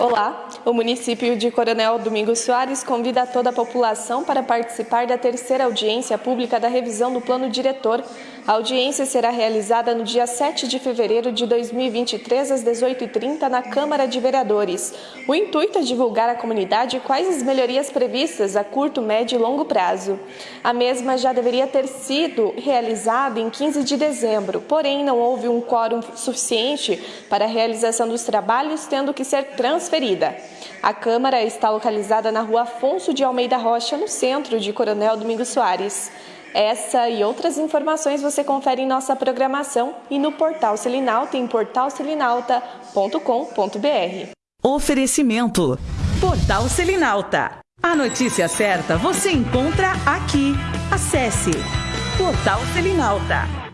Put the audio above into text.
Olá, o município de Coronel Domingos Soares convida toda a população para participar da terceira audiência pública da revisão do plano diretor. A audiência será realizada no dia 7 de fevereiro de 2023, às 18h30, na Câmara de Vereadores. O intuito é divulgar à comunidade quais as melhorias previstas a curto, médio e longo prazo. A mesma já deveria ter sido realizada em 15 de dezembro, porém não houve um quórum suficiente para a realização dos trabalhos, tendo que ser transferida. A Câmara está localizada na rua Afonso de Almeida Rocha, no centro de Coronel Domingos Soares. Essa e outras informações você confere em nossa programação e no portal Selinalta em portalselinalta.com.br. Oferecimento: Portal Selinalta. A notícia certa você encontra aqui. Acesse Portal Selinalta.